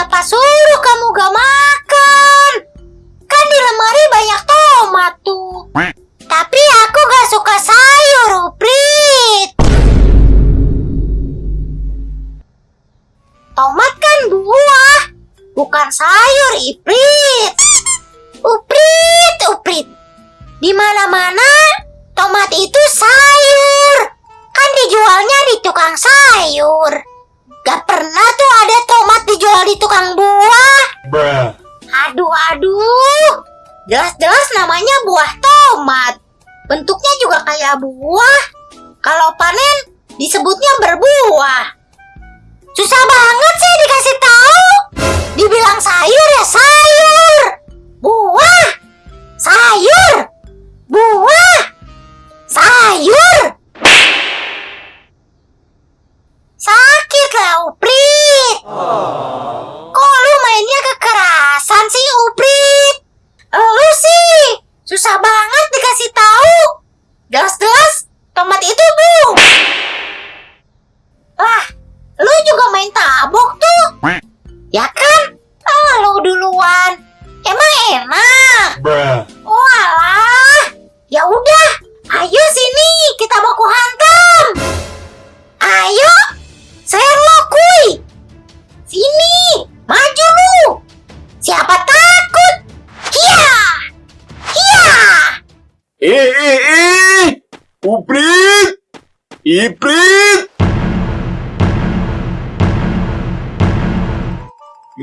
Siapa suruh kamu gak makan? Kan di lemari banyak tomat tuh. Tapi aku gak suka sayur, Uprit. Tomat kan buah, bukan sayur, Iprit. Uprit, Uprit. Di mana-mana tomat itu sayur. Kan dijualnya di tukang sayur. Gak pernah tuh ada tomat dijual di Jelas-jelas namanya buah tomat. Bentuknya juga kayak buah. Kalau panen disebutnya berbuah. Susah banget sih dikasih tahu. Dibilang sayur ya sayur.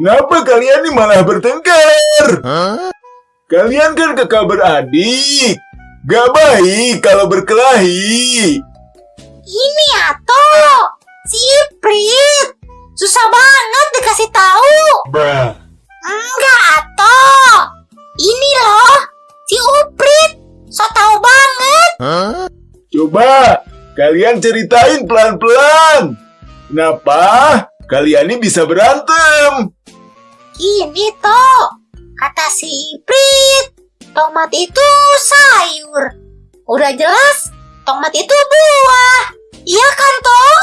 Kenapa kalian ini malah bertengkar? Kalian kan kakak beradik. Gak baik kalau berkelahi. Ini Ato, si Iprit. Susah banget dikasih tahu. Bruh. Enggak, Ato. Ini loh, si Uprit. So tau banget. Coba kalian ceritain pelan-pelan. Kenapa kalian ini bisa berantem? Gini toh, kata si Iprit, tomat itu sayur. Udah jelas, tomat itu buah. Iya kan toh?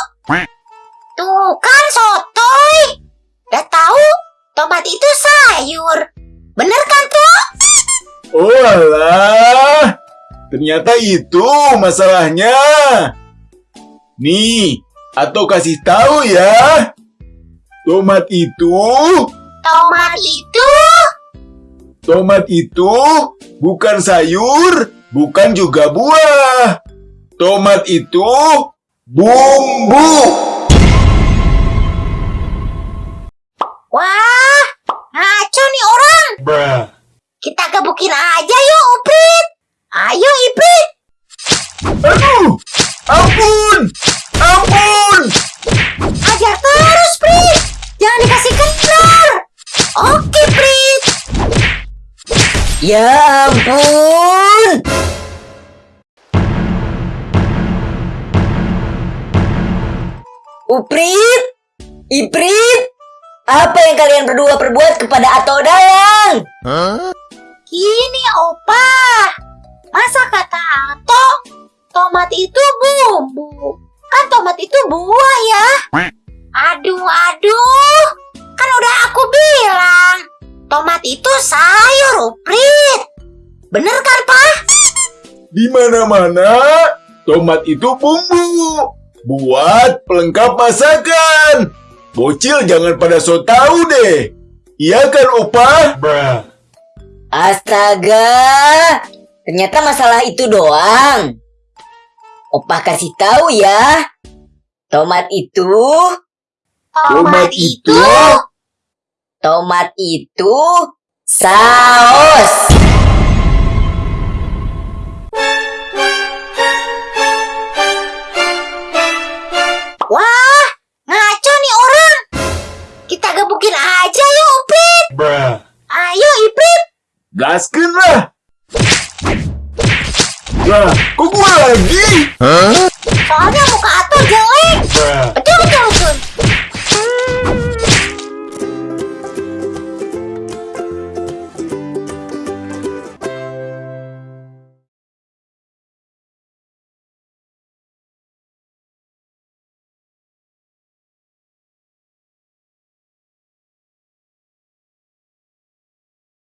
Tuh kan sotoy. Udah tahu, tomat itu sayur. Bener kan toh? Oh alah, ternyata itu masalahnya. Nih, atau kasih tahu ya. Tomat itu, Tomat itu tomat itu bukan sayur, bukan juga buah. Tomat itu bumbu. Wah, ngaco nih orang. Bruh. Kita gebukin aja yuk, Uprit. Ayo, Iprit. Aduh, ampun, ampun. Ya ampun! Uprit! Iprit! Apa yang kalian berdua perbuat kepada Ato Dalang? Gini, Opa. Masa kata Ato, tomat itu bumbu. Kan tomat itu buah ya. Aduh, aduh. Kan udah aku bilang. Tomat itu Uprit. Bener kan, Pak? Di mana-mana, tomat itu bumbu. Buat pelengkap masakan. Bocil jangan pada so tahu deh. Iya kan, Opa? Bruh. Astaga! Ternyata masalah itu doang. Opah kasih tahu ya. Tomat itu, Tomat itu tomat itu saus. Blaskin lah! Lah, kok gue lagi? Hah? Soalnya muka atur jelek! Bruh.